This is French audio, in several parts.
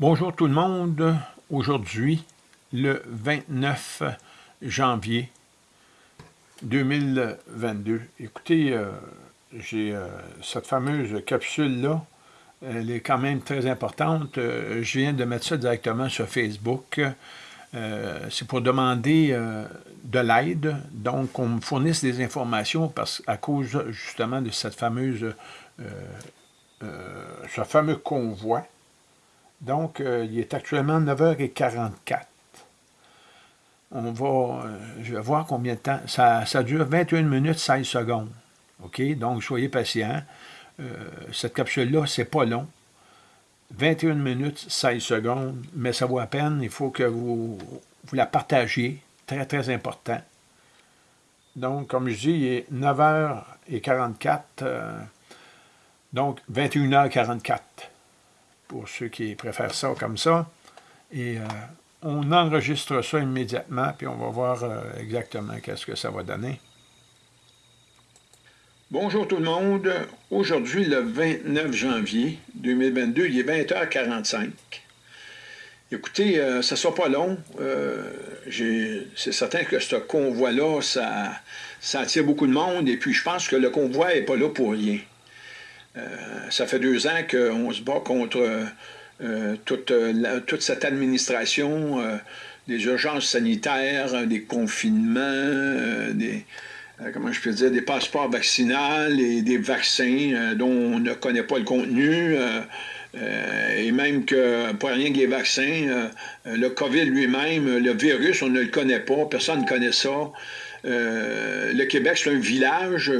Bonjour tout le monde. Aujourd'hui, le 29 janvier 2022. Écoutez, euh, j'ai euh, cette fameuse capsule-là. Elle est quand même très importante. Euh, je viens de mettre ça directement sur Facebook. C'est pour demander de l'aide, donc qu'on me fournisse des informations parce, à cause justement de cette fameuse, ce fameux convoi donc, euh, il est actuellement 9h44. On va, euh, je vais voir combien de temps. Ça, dure 21 minutes 16 secondes. OK? Donc, soyez patients. Euh, cette capsule-là, c'est pas long. 21 minutes 16 secondes, mais ça vaut à peine. Il faut que vous la partagiez. Très, très important. Donc, comme je dis, il est 9h44. donc, 21h44 pour ceux qui préfèrent ça comme ça. Et euh, on enregistre ça immédiatement, puis on va voir euh, exactement qu'est-ce que ça va donner. Bonjour tout le monde. Aujourd'hui, le 29 janvier 2022, il est 20h45. Écoutez, euh, ça ne sera pas long. C'est certain que ce convoi-là, ça, ça attire beaucoup de monde, et puis je pense que le convoi n'est pas là pour rien. Euh, ça fait deux ans qu'on se bat contre euh, euh, toute, cette administration des urgences sanitaires, des confinements, des, comment je peux dire, des passeports vaccinaux et des vaccins dont on ne connaît pas le contenu. et même que, pas rien que les vaccins, le COVID lui-même, le virus, on ne le connaît pas, personne ne connaît ça. le Québec, c'est un village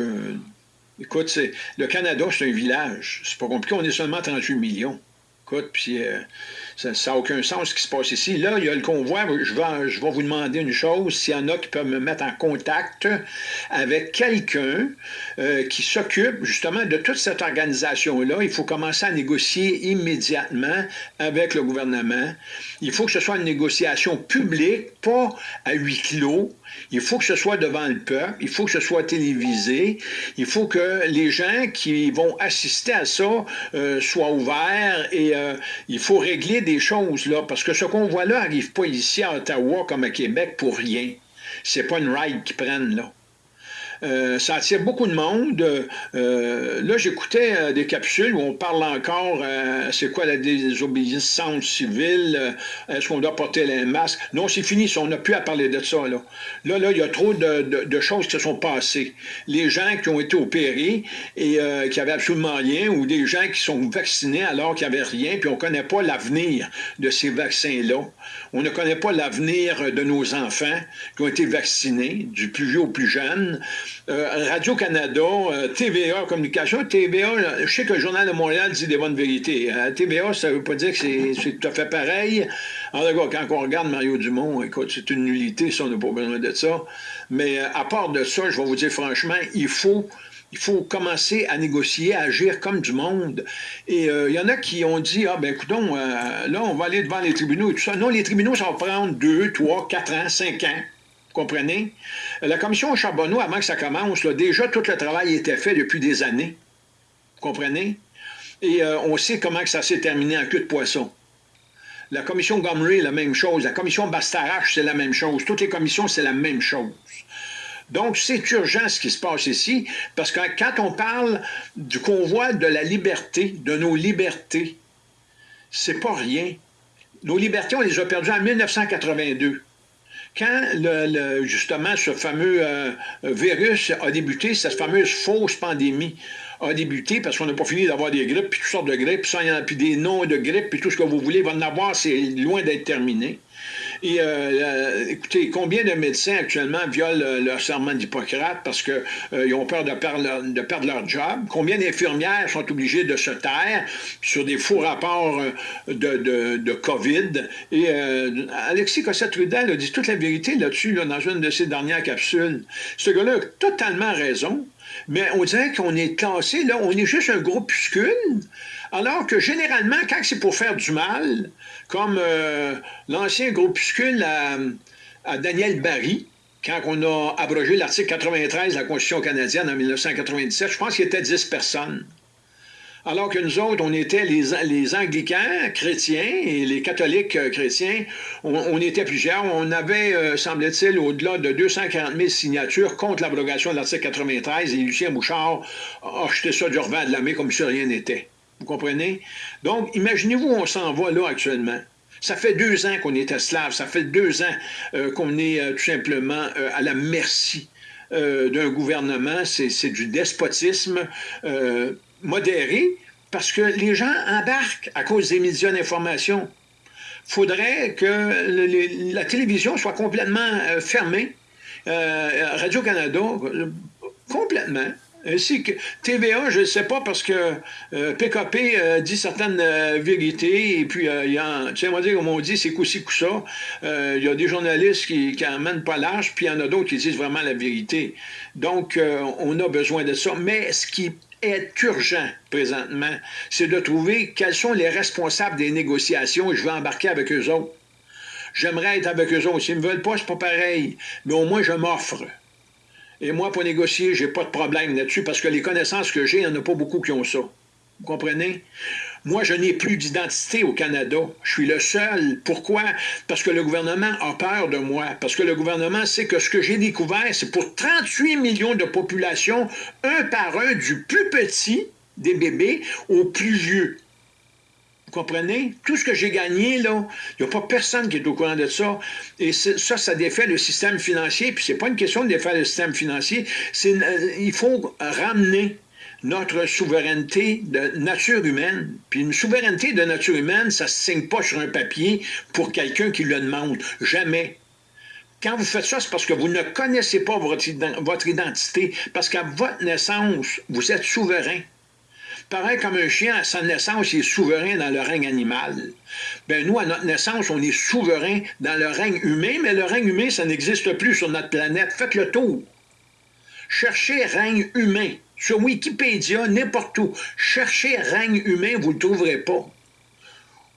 Écoute, le Canada, c'est un village. C'est pas compliqué, on est seulement 38 millions. Écoute, puis euh, ça n'a aucun sens ce qui se passe ici. Là, il y a le convoi. Je vais, je vais vous demander une chose. S'il y en a qui peuvent me mettre en contact avec quelqu'un euh, qui s'occupe justement de toute cette organisation-là, il faut commencer à négocier immédiatement avec le gouvernement. Il faut que ce soit une négociation publique, pas à huis clos. Il faut que ce soit devant le peuple, il faut que ce soit télévisé, il faut que les gens qui vont assister à ça euh, soient ouverts et euh, il faut régler des choses là, parce que ce convoi-là n'arrive pas ici à Ottawa comme à Québec pour rien. C'est pas une ride qu'ils prennent là. Euh, ça attire beaucoup de monde. Euh, là, j'écoutais euh, des capsules où on parle encore, c'est quoi la désobéissance civile, est-ce qu'on doit porter les masques? Non, c'est fini, on n'a plus à parler de ça. Là, là, là il y a trop de, choses qui se sont passées. Les gens qui ont été opérés et qui avaient absolument rien, ou des gens qui sont vaccinés alors qu'il n'y avait rien, puis on ne connaît pas l'avenir de ces vaccins-là. On ne connaît pas l'avenir de nos enfants qui ont été vaccinés, du plus vieux au plus jeune. Euh, Radio-Canada, euh, TVA Communication, TVA, je sais que le Journal de Montréal dit des bonnes vérités. Euh, TVA, ça ne veut pas dire que c'est tout à fait pareil. En tout quand on regarde Mario Dumont, écoute, c'est une nullité, ça, on n'a pas besoin de ça. Mais à part de ça, je vais vous dire franchement, il faut il faut commencer à négocier, à agir comme du monde. Et il y en a qui ont dit, ah ben écoutons, là, on va aller devant les tribunaux et tout ça. Non, les tribunaux, ça va prendre deux, trois, quatre ans, cinq ans. Vous comprenez? La commission Charbonneau, avant que ça commence, déjà tout le travail était fait depuis des années. Vous comprenez? Et euh, on sait comment ça s'est terminé en queue de poisson. La commission Gomery, la même chose. La commission Bastarache, c'est la même chose. Toutes les commissions, c'est la même chose. Donc, c'est urgent ce qui se passe ici, parce que quand on parle du convoi de la liberté, de nos libertés, c'est pas rien. Nos libertés, on les a perdues en 1982. Quand justement ce fameux euh, virus a débuté, cette fameuse fausse pandémie a débuté, parce qu'on n'a pas fini d'avoir des grippes, puis toutes sortes de grippes, puis des noms de grippes, puis tout ce que vous voulez, va en avoir, c'est loin d'être terminé. Et euh, euh, écoutez, combien de médecins actuellement violent euh, leur serment d'Hippocrate parce qu'ils ont peur de perdre, leur, de perdre, leur, job? Combien d'infirmières sont obligées de se taire sur des faux rapports de, de, COVID? Et Alexis Cossette-Trudel a dit toute la vérité là-dessus dans une de ses dernières capsules. Ce gars-là a totalement raison, mais on dirait qu'on est classé, là, on est juste un groupuscule alors que généralement, quand c'est pour faire du mal, comme euh, l'ancien groupuscule à, Daniel Barry, quand on a abrogé l'article 93 de la Constitution canadienne en 1997, je pense qu'il était 10 personnes. Alors que nous autres, on était les, anglicans chrétiens et les catholiques euh, chrétiens, on, était plusieurs. On avait, euh, semble-t-il, au-delà de 240 000 signatures contre l'abrogation de l'article 93 et Lucien Bouchard a acheté ça du revers de la main comme si rien n'était. Vous comprenez? Donc, imaginez-vous, on s'en va là actuellement. Ça fait deux ans qu'on est esclave, ça fait deux ans euh, qu'on est tout simplement à la merci d'un gouvernement, c'est du despotisme modéré parce que les gens embarquent à cause des médias d'information. Faudrait que la télévision soit complètement euh, fermée. Euh, Radio-Canada, complètement. Ainsi que TVA, je ne sais pas, parce que PKP euh, dit certaines vérités, et puis il y a, tu sais, on dire, comme on dit, c'est coup-ci. Il y a des journalistes qui n'emmènent pas l'âge, puis il y en a d'autres qui disent vraiment la vérité. Donc, on a besoin de ça. Mais ce qui est urgent présentement, c'est de trouver quels sont les responsables des négociations et je vais embarquer avec eux autres. J'aimerais être avec eux autres. S'ils ne me veulent pas, c'est pas pareil. Mais au moins, je m'offre. Et moi, pour négocier, j'ai pas de problème là-dessus parce que les connaissances que j'ai, il n'y en a pas beaucoup qui ont ça. Vous comprenez? Moi, je n'ai plus d'identité au Canada. Je suis le seul. Pourquoi? Parce que le gouvernement a peur de moi. Parce que le gouvernement sait que ce que j'ai découvert, c'est pour 38 millions de populations, un par un, du plus petit des bébés au plus vieux. Vous comprenez? Tout ce que j'ai gagné, là, il n'y a pas personne qui est au courant de ça. Et ça, ça défait le système financier. Puis c'est pas une question de défaire le système financier. Euh, il faut ramener notre souveraineté de nature humaine. Puis une souveraineté de nature humaine, ça ne se signe pas sur un papier pour quelqu'un qui le demande. Jamais. Quand vous faites ça, c'est parce que vous ne connaissez pas votre identité, parce qu'à votre naissance, vous êtes souverain. Pareil comme un chien, à sa naissance, il est souverain dans le règne animal. Ben nous, à notre naissance, on est souverain dans le règne humain, mais le règne humain, ça n'existe plus sur notre planète. Faites le tour. Cherchez règne humain. Sur Wikipédia, n'importe où. Cherchez règne humain, vous ne le trouverez pas.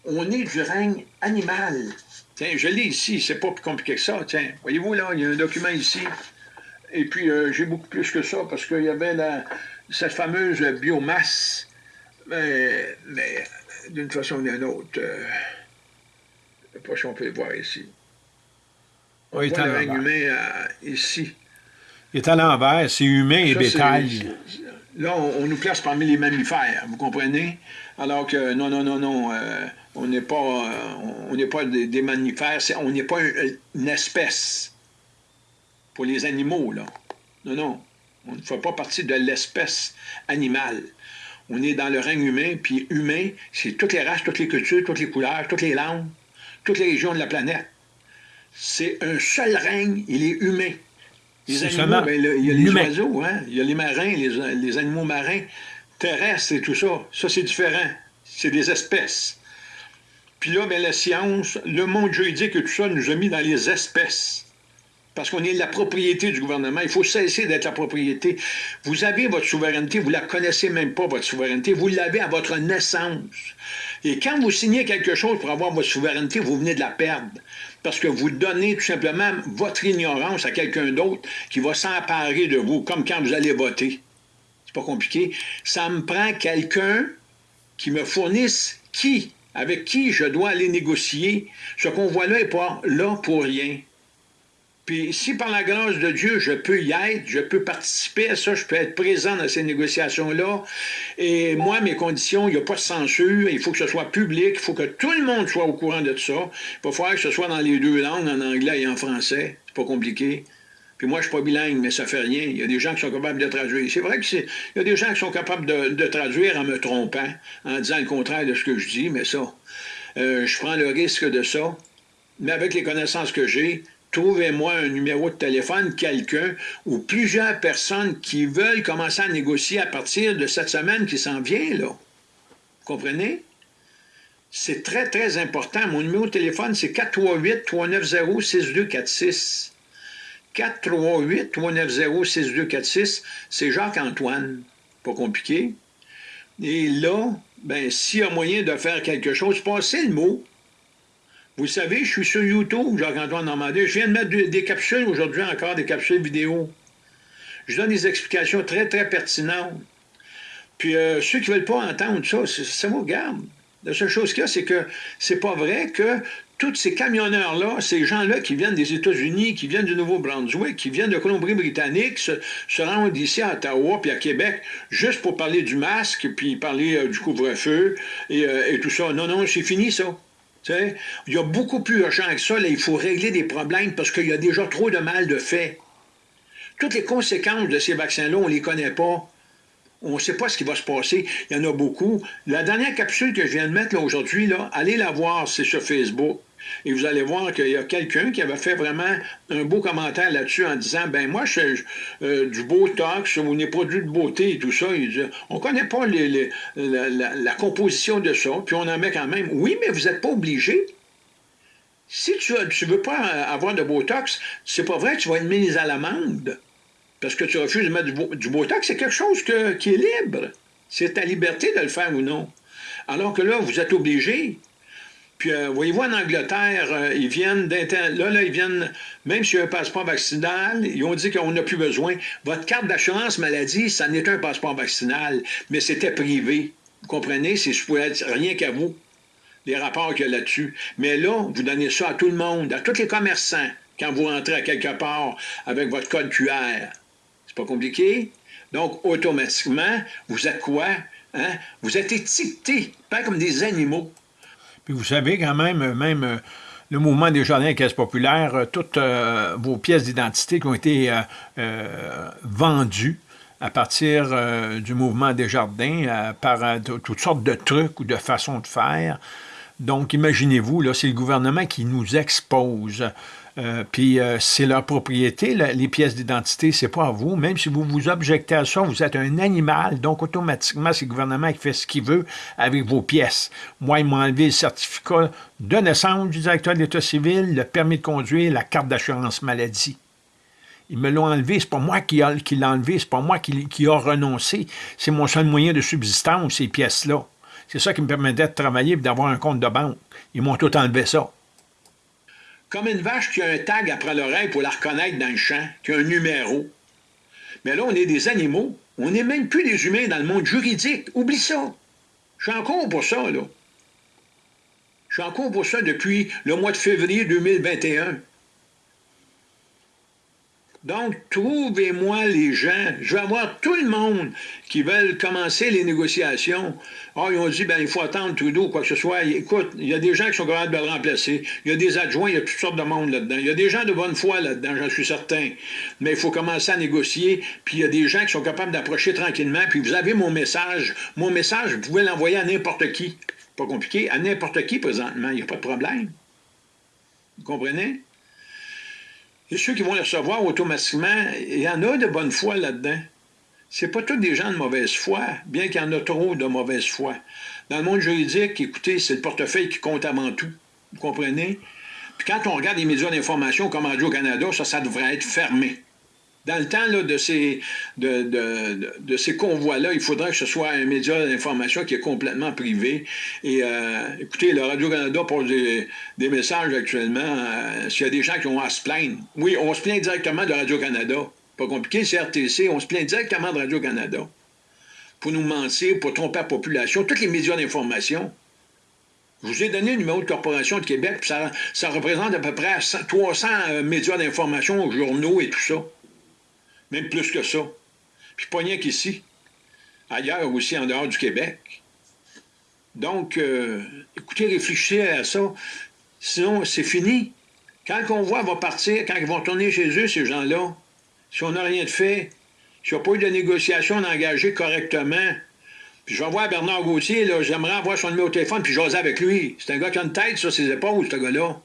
On est du règne animal. Tiens, je l'ai ici, c'est pas plus compliqué que ça. Tiens, voyez-vous là, il y a un document ici. Et puis, euh, j'ai beaucoup plus que ça parce qu'il y avait cette fameuse biomasse. Mais, d'une façon ou d'une autre, euh, je ne sais pas si on peut le voir ici. On oui, voit le règne humain euh, ici. Il est à l'envers, c'est humain et bétail. Là, on, nous place parmi les mammifères, vous comprenez? Alors que non, non, non, non, euh, on n'est pas, euh, on n'est pas des, mammifères, on n'est pas une, espèce pour les animaux, là. Non, non, on ne fait pas partie de l'espèce animale. On est dans le règne humain, puis humain, c'est toutes les races, toutes les cultures, toutes les couleurs, toutes les langues, toutes les régions de la planète. C'est un seul règne, il est humain. Les animaux, ben, il y a les oiseaux, hein? il y a les marins, les, animaux marins terrestres et tout ça. Ça, c'est différent. C'est des espèces. Puis là, ben, la science, le monde juridique et tout ça nous a mis dans les espèces. Parce qu'on est la propriété du gouvernement. Il faut cesser d'être la propriété. Vous avez votre souveraineté, vous ne la connaissez même pas, votre souveraineté. Vous l'avez à votre naissance. Et quand vous signez quelque chose pour avoir votre souveraineté, vous venez de la perdre parce que vous donnez tout simplement votre ignorance à quelqu'un d'autre qui va s'emparer de vous, comme quand vous allez voter. C'est pas compliqué. Ça me prend quelqu'un qui me fournisse qui, avec qui je dois aller négocier. Ce qu'on voit là n'est pas là pour rien. Puis si par la grâce de Dieu, je peux y être, je peux participer à ça, je peux être présent dans ces négociations-là, et moi, mes conditions, il n'y a pas de censure, il faut que ce soit public, il faut que tout le monde soit au courant de ça. Il va falloir que ce soit dans les deux langues, en anglais et en français. C'est pas compliqué. Puis moi, je suis pas bilingue, mais ça fait rien. Il y a des gens qui sont capables de traduire. C'est vrai qu'il y a des gens qui sont capables de, traduire en me trompant, en disant le contraire de ce que je dis, mais ça, euh, je prends le risque de ça. Mais avec les connaissances que j'ai, trouvez-moi un numéro de téléphone, quelqu'un ou plusieurs personnes qui veulent commencer à négocier à partir de cette semaine qui s'en vient, là. Vous comprenez? C'est très, très important. Mon numéro de téléphone, c'est 438-390-6246. 438-390-6246, c'est Jacques-Antoine. Pas compliqué. Et là, ben, s'il y a moyen de faire quelque chose, passez le mot. Vous savez, je suis sur YouTube, Jacques-Antoine Normandin. Je viens de mettre des capsules aujourd'hui encore, des capsules vidéo. Je donne des explications très, très pertinentes. Puis euh, ceux qui ne veulent pas entendre ça, ça vous garde. La seule chose qu'il y a, c'est que c'est pas vrai que tous ces camionneurs-là, ces gens-là qui viennent des États-Unis, qui viennent du Nouveau-Brunswick, qui viennent de Colombie-Britannique, se, rendent ici à Ottawa puis à Québec juste pour parler du masque, puis parler euh, du couvre-feu euh, et, tout ça. Non, non, c'est fini ça. Il y a beaucoup plus urgent que ça. Là, il faut régler des problèmes parce qu'il y a déjà trop de mal de fait. Toutes les conséquences de ces vaccins-là, on ne les connaît pas. On ne sait pas ce qui va se passer. Il y en a beaucoup. La dernière capsule que je viens de mettre aujourd'hui, allez la voir, c'est sur Facebook. Et vous allez voir qu'il y a quelqu'un qui avait fait vraiment un beau commentaire là-dessus en disant ben moi, je fais euh, du Botox ou des produits de beauté et tout ça. Il on ne connaît pas la, composition de ça, puis on en met quand même. Oui, mais vous n'êtes pas obligé. Si tu ne veux pas avoir de Botox, c'est pas vrai, tu vas être mis à l'amende parce que tu refuses de mettre du, Botox, c'est quelque chose qui est libre. C'est ta liberté de le faire ou non. Alors que là, vous êtes obligé. Puis, euh, voyez-vous, en Angleterre, euh, ils viennent là, là, ils viennent, même s'il y a un passeport vaccinal, ils ont dit qu'on n'a plus besoin. Votre carte d'assurance maladie, ça n'est un passeport vaccinal, mais c'était privé. Vous comprenez? C'est rien qu'à vous, les rapports qu'il y a là-dessus. Mais là, vous donnez ça à tout le monde, à tous les commerçants, quand vous rentrez à quelque part avec votre code QR. C'est pas compliqué? Donc, automatiquement, vous êtes quoi? Hein? Vous êtes étiquetés, pas comme des animaux. Puis vous savez quand même, même euh, le mouvement des jardins et caisses populaires, euh, toutes euh, vos pièces d'identité qui ont été vendues à partir du mouvement des jardins par toutes sortes de trucs ou de façons de faire. Donc, imaginez-vous, là, c'est le gouvernement qui nous expose euh, puis euh, c'est leur propriété, les pièces d'identité, c'est pas à vous. Même si vous vous objectez à ça, vous êtes un animal, donc automatiquement, c'est le gouvernement qui fait ce qu'il veut avec vos pièces. Moi, ils m'ont enlevé le certificat de naissance du directeur de l'État civil, le permis de conduire, la carte d'assurance maladie. Ils me l'ont enlevé, c'est pas moi qui, l'ai enlevé, c'est pas moi qui, qui a renoncé. C'est mon seul moyen de subsistance, ces pièces-là. C'est ça qui me permettait de travailler et d'avoir un compte de banque. Ils m'ont tout enlevé ça. Comme une vache qui a un tag après l'oreille pour la reconnaître dans le champ, qui a un numéro. Mais là, on est des animaux. On n'est même plus des humains dans le monde juridique. Oublie ça. Je suis encore pour ça, là. Je suis encore pour ça depuis le mois de février 2021. Donc, trouvez-moi les gens. Je vais avoir tout le monde qui veulent commencer les négociations. Ah, ils ont dit, ben, il faut attendre Trudeau, quoi que ce soit. Écoute, il y a des gens qui sont capables de le remplacer. Il y a des adjoints, il y a toutes sortes de monde là-dedans. Il y a des gens de bonne foi là-dedans, j'en suis certain. Mais il faut commencer à négocier. Puis il y a des gens qui sont capables d'approcher tranquillement. Puis vous avez mon message. Mon message, vous pouvez l'envoyer à n'importe qui. Pas compliqué. À n'importe qui présentement. Il n'y a pas de problème. Vous comprenez? Et ceux qui vont les recevoir automatiquement, il y en a de bonne foi là-dedans. Ce pas tous des gens de mauvaise foi, bien qu'il y en a trop de mauvaise foi. Dans le monde juridique, écoutez, c'est le portefeuille qui compte avant tout. Vous comprenez? Puis quand on regarde les médias d'information comme Radio-Canada, ça, ça devrait être fermé. Dans le temps de ces, convois-là, il faudrait que ce soit un média d'information qui est complètement privé. Et euh, écoutez, le Radio-Canada pose des, messages actuellement. Euh, s'il y a des gens qui ont à se plaindre. Oui, on se plaint directement de Radio-Canada. Pas compliqué, c'est RTC, on se plaint directement de Radio-Canada. Pour nous mentir, pour tromper la population, tous les médias d'information. Je vous ai donné le numéro de corporation de Québec, puis ça, ça représente à peu près 300 euh, médias d'information, journaux et tout ça même plus que ça. Puis pas rien qu'ici, ailleurs aussi en dehors du Québec. Donc, euh, écoutez, réfléchissez à ça. Sinon, c'est fini. Quand on voit va partir, quand ils vont tourner chez eux, ces gens-là, si on n'a rien de fait, s'il n'y a pas eu de négociation d'engager correctement, puis je vais voir Bernard Gauthier, j'aimerais avoir son numéro de téléphone, puis jaser avec lui. C'est un gars qui a une tête sur ses épaules, ce gars-là.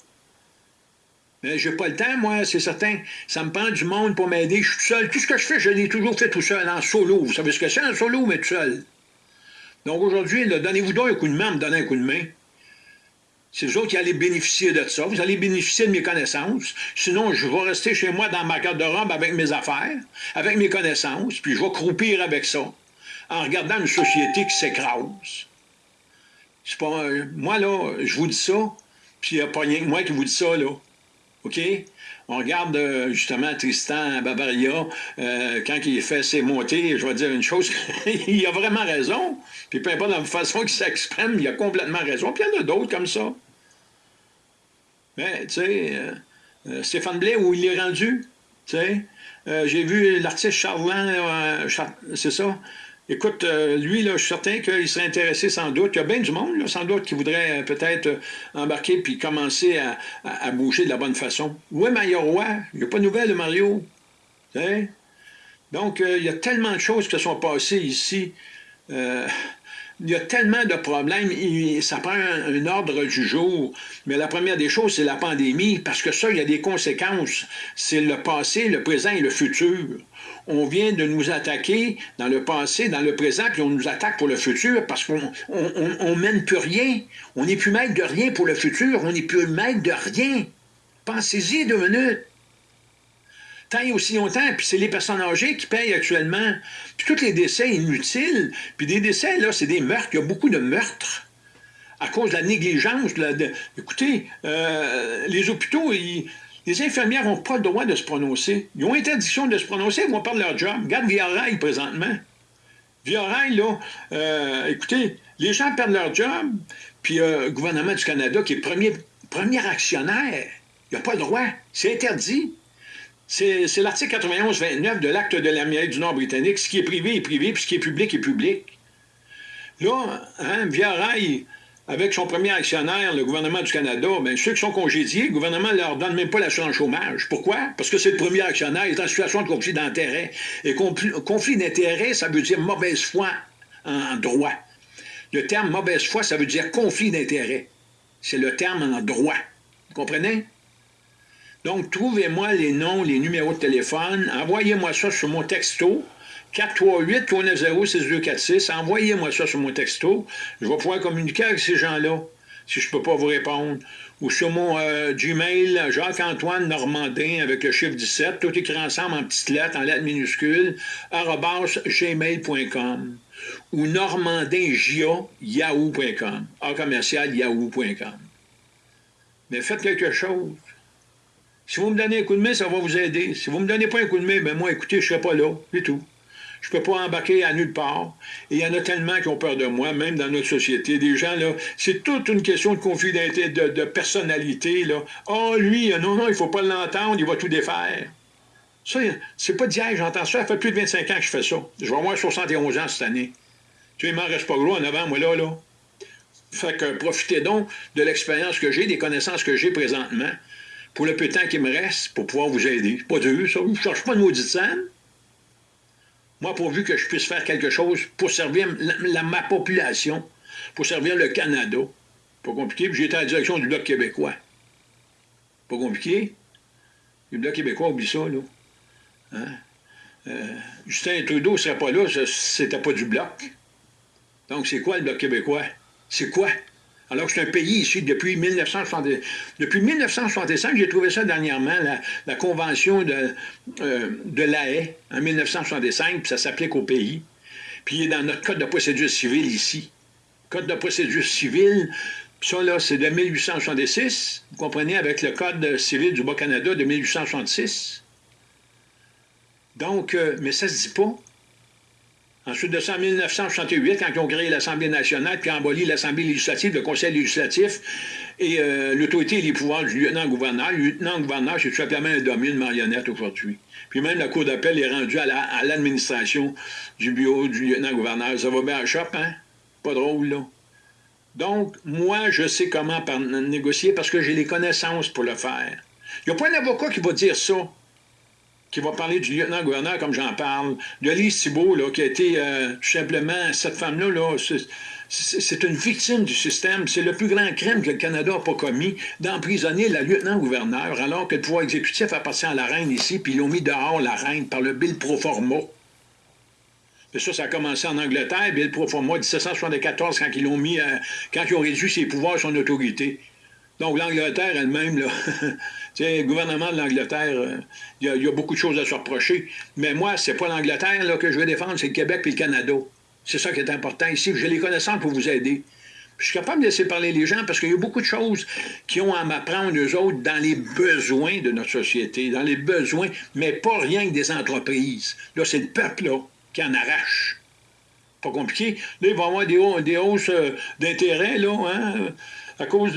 Mais j'ai pas le temps, moi, c'est certain. Ça me prend du monde pour m'aider. Je suis tout seul. Tout ce que je fais, je l'ai toujours fait tout seul, en solo. Vous savez ce que c'est, en solo, mais tout seul? Donc aujourd'hui, donnez-vous donc un coup de main, me donner un coup de main. C'est vous autres qui allez bénéficier de ça. Vous allez bénéficier de mes connaissances. Sinon, je vais rester chez moi dans ma carte de robe avec mes affaires, avec mes connaissances, puis je vais croupir avec ça, en regardant une société qui s'écrase. Pas... Moi, là, je vous dis ça, puis il n'y a pas rien que moi qui vous dis ça, là. OK? On regarde euh, justement Tristan Bavaria, euh, quand il fait ses montées, je vais dire une chose, il a vraiment raison. Puis peu importe la façon qu'il s'exprime, il a complètement raison. Puis il y en a d'autres comme ça. Tu sais, euh, Stéphane Blais, où il est rendu, tu sais, j'ai vu l'artiste Charlin, c'est ça, Écoute, euh, lui, là, je suis certain qu'il serait intéressé sans doute. Il y a bien du monde, là, sans doute, qui voudrait euh, peut-être euh, embarquer puis commencer à, bouger de la bonne façon. Où est Mario? Il n'y a pas de nouvelles de Mario. Donc, il y a tellement de choses qui se sont passées ici il y a tellement de problèmes, ça prend un, ordre du jour. Mais la première des choses, c'est la pandémie, parce que ça, il y a des conséquences. C'est le passé, le présent et le futur. On vient de nous attaquer dans le passé, dans le présent, puis on nous attaque pour le futur, parce qu'on on, mène plus rien. On n'est plus maître de rien pour le futur, on n'est plus maître de rien. Pensez-y deux minutes tant et aussi longtemps, puis c'est les personnes âgées qui payent actuellement. Puis tous les décès inutiles, puis des décès, là, c'est des meurtres, il y a beaucoup de meurtres à cause de la négligence. De écoutez, euh, les hôpitaux, les infirmières n'ont pas le droit de se prononcer. Ils ont interdiction de se prononcer, ils vont perdre leur job. Regarde Via présentement. Via là, euh, écoutez, les gens perdent leur job, puis euh, le gouvernement du Canada, qui est premier, premier actionnaire, il n'a pas le droit. C'est interdit. C'est l'article 91-29 de l'acte de l'Amérique du Nord britannique. Ce qui est privé est privé, puis ce qui est public est public. Là, hein, Via Rail, avec son premier actionnaire, le gouvernement du Canada, bien, ceux qui sont congédiés, le gouvernement ne leur donne même pas l'assurance chômage. Pourquoi? Parce que c'est le premier actionnaire, il est en situation de conflit d'intérêt. Et conflit d'intérêt, ça veut dire mauvaise foi en droit. Le terme mauvaise foi, ça veut dire conflit d'intérêt. C'est le terme en droit. Vous comprenez? Donc, trouvez-moi les noms, les numéros de téléphone, envoyez-moi ça sur mon texto, 438-390-6246, envoyez-moi ça sur mon texto, je vais pouvoir communiquer avec ces gens-là, si je ne peux pas vous répondre. Ou sur mon euh, Gmail, Jacques-Antoine Normandin, avec le chiffre 17, tout écrit ensemble en petites lettres, en lettres minuscules, gmail.com ou normandingia.yahoo.com, a commercial yahoo.com. Mais faites quelque chose. Si vous me donnez un coup de main, ça va vous aider. Si vous ne me donnez pas un coup de main, ben moi, écoutez, je ne serai pas là, c'est tout. Je ne peux pas embarquer à nulle part. Et il y en a tellement qui ont peur de moi, même dans notre société. Des gens, là, c'est toute une question de conflit de, personnalité, là. Oh, lui, non, non, il ne faut pas l'entendre, il va tout défaire. Ça, c'est pas d'hier, j'entends ça. Ça fait plus de 25 ans que je fais ça. Je vais avoir 71 ans cette année. Tu sais, il m'en reste pas gros en avant, moi, là, là. Fait que profitez donc de l'expérience que j'ai, des connaissances que j'ai présentement pour le peu de temps qui me reste pour pouvoir vous aider. Pas dur, ça. Je ne cherche pas de maudite scène? Moi, pourvu que je puisse faire quelque chose pour servir ma population, pour servir le Canada. Pas compliqué. Puis j'étais à la direction du Bloc québécois. Pas compliqué. Le Bloc québécois, oublie ça, là. Hein? Euh, Justin Trudeau ne serait pas là, c'était pas du Bloc. Donc, c'est quoi le Bloc québécois? C'est quoi? Alors que c'est un pays ici depuis 1960. Depuis 1965, j'ai trouvé ça dernièrement, la, convention de, euh, de en 1965, puis ça s'applique au pays. Puis il est dans notre code de procédure civile ici. Code de procédure civile, ça là, c'est de 1866, vous comprenez, avec le code civil du Bas-Canada de 1866. Donc, euh, mais ça se dit pas. Ensuite de ça, en 1968, quand ils ont créé l'Assemblée nationale, puis aboli l'Assemblée législative, le Conseil législatif, et euh, l'autorité et les pouvoirs du lieutenant-gouverneur. Le lieutenant-gouverneur, c'est tout simplement un domaine marionnette aujourd'hui. Puis même la Cour d'appel est rendue à l'administration du bureau du lieutenant-gouverneur. Ça va bien à chope, hein? Pas drôle, là. Donc, moi, je sais comment négocier parce que j'ai les connaissances pour le faire. Il n'y a pas un avocat qui va dire ça qui va parler du lieutenant-gouverneur comme j'en parle, de Lise Thibault, là, qui a été euh, tout simplement, cette femme-là, là, c'est une victime du système. C'est le plus grand crime que le Canada n'a pas commis, d'emprisonner la lieutenant-gouverneur, alors que le pouvoir exécutif appartient à la reine ici, puis ils l'ont mis dehors, la reine, par le Bill pro forma. Ça, ça a commencé en Angleterre, Bill pro forma, 1774, quand ils l'ont mis, euh, quand ils ont réduit ses pouvoirs, son autorité. Donc l'Angleterre elle-même, le gouvernement de l'Angleterre, euh, il y, a beaucoup de choses à se reprocher. Mais moi, c'est pas l'Angleterre que je veux défendre, c'est le Québec et le Canada. C'est ça qui est important ici. J'ai les connaissances pour vous aider. Je suis capable de laisser parler les gens parce qu'il y a beaucoup de choses qui ont à m'apprendre, eux autres, dans les besoins de notre société, dans les besoins, mais pas rien que des entreprises. Là, c'est le peuple là, qui en arrache. Pas compliqué. Là, il va y avoir des, hausses euh, d'intérêt, là, hein, à cause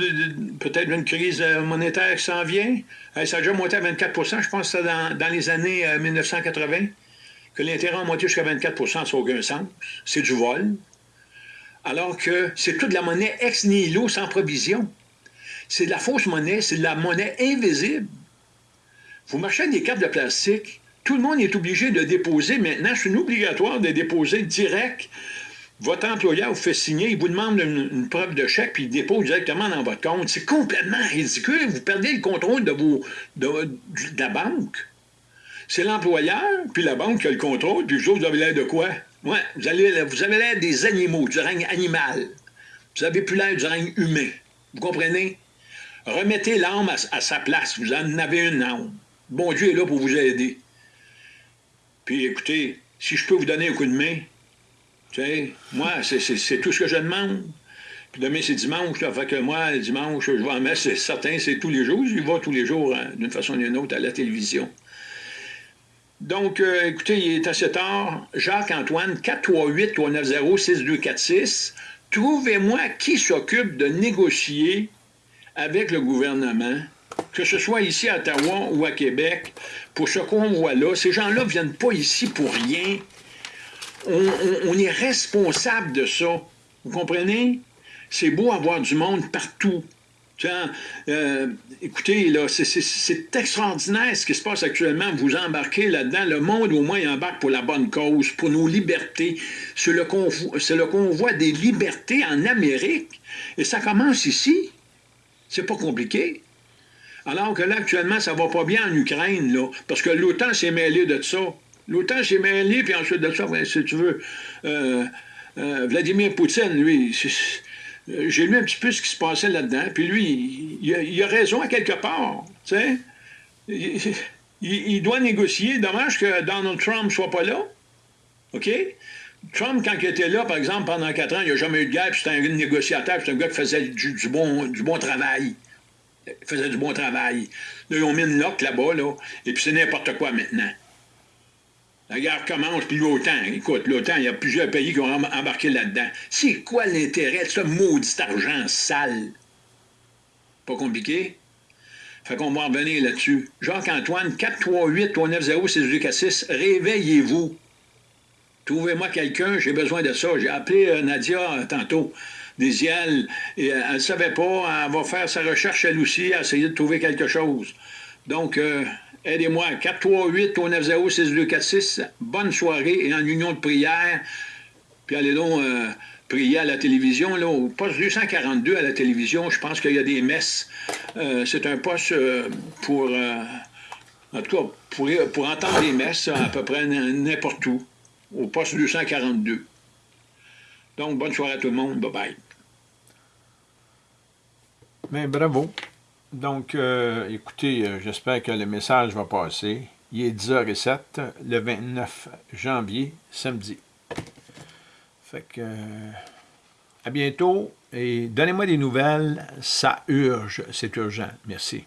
peut-être d'une crise euh, monétaire qui s'en vient. ça a déjà monté à 24% je pense que c'est dans, dans, les années 1980, euh, que l'intérêt a monté jusqu'à 24 ça n'a aucun sens. C'est du vol alors que c'est toute la monnaie ex nihilo sans provision. C'est de la fausse monnaie, c'est de la monnaie invisible. Vous marchez avec des cartes de plastique, tout le monde est obligé de déposer maintenant, c'est obligatoire de déposer direct. Votre employeur vous fait signer, il vous demande une, preuve de chèque, puis il dépose directement dans votre compte. C'est complètement ridicule. Vous perdez le contrôle de, vos, de, la banque. C'est l'employeur, puis la banque qui a le contrôle, puis vous avez l'air de quoi? Ouais, vous, avez l'air des animaux, du règne animal. Vous n'avez plus l'air du règne humain. Vous comprenez? Remettez l'âme à, sa place. Vous en avez une âme. Bon Dieu est là pour vous aider. Puis écoutez, si je peux vous donner un coup de main, tu sais, moi, c'est tout ce que je demande. Puis demain, c'est dimanche, là, fait que moi, dimanche, je vais en mettre, c'est certain, c'est tous les jours. Je vais tous les jours, hein, d'une façon ou d'une autre, à la télévision. Donc, euh, écoutez, il est assez tard. Jacques-Antoine, 438-390-6246. Trouvez-moi qui s'occupe de négocier avec le gouvernement, que ce soit ici à Ottawa ou à Québec, pour ce convoi-là. Ces gens-là ne viennent pas ici pour rien. on est responsable de ça. Vous comprenez? C'est beau avoir du monde partout. Euh, écoutez, là, c'est extraordinaire ce qui se passe actuellement. Vous embarquez là-dedans. Le monde, au moins, embarque pour la bonne cause, pour nos libertés. C'est le, le convoi des libertés en Amérique. Et ça commence ici. C'est pas compliqué. Alors que là, actuellement, ça va pas bien en Ukraine, là, parce que l'OTAN s'est mêlé de ça. L'OTAN s'est mêlé, puis ensuite de ça, si tu veux, euh, euh, Vladimir Poutine, lui, euh, j'ai lu un petit peu ce qui se passait là-dedans, puis lui, il, a, raison à quelque part, tu sais. Il, doit négocier. Dommage que Donald Trump ne soit pas là. OK? Trump, quand il était là, par exemple, pendant quatre ans, il n'y a jamais eu de guerre, puis c'était un négociateur, c'était un gars qui faisait du, bon, du bon travail. Il faisait du bon travail. Là, ils ont mis une lock là-bas, là, et puis c'est n'importe quoi maintenant. La guerre commence, puis l'OTAN, écoute, l'OTAN, il y a plusieurs pays qui ont embarqué là-dedans. C'est quoi l'intérêt de ce maudit argent sale? Pas compliqué? Fait qu'on va revenir là-dessus. Jacques-Antoine, 438-390-6246, réveillez-vous. Trouvez-moi quelqu'un, j'ai besoin de ça. J'ai appelé euh, Nadia euh, tantôt, des et euh, elle ne savait pas, elle va faire sa recherche elle aussi, essayer de trouver quelque chose. Donc, Aidez-moi, 438-390-6246. Bonne soirée et en union de prière. Puis allez donc euh, prier à la télévision, là, au poste 242 à la télévision. Je pense qu'il y a des messes. Euh, c'est un poste euh, pour, en tout cas, pour, pour entendre des messes à peu près n'importe où, au poste 242. Donc, bonne soirée à tout le monde. Bye-bye. Mais ben, bravo. Donc, euh, écoutez, euh, j'espère que le message va passer. Il est 10h07, le 29 janvier, samedi. Fait que, euh, à bientôt et donnez-moi des nouvelles, ça urge, c'est urgent. Merci.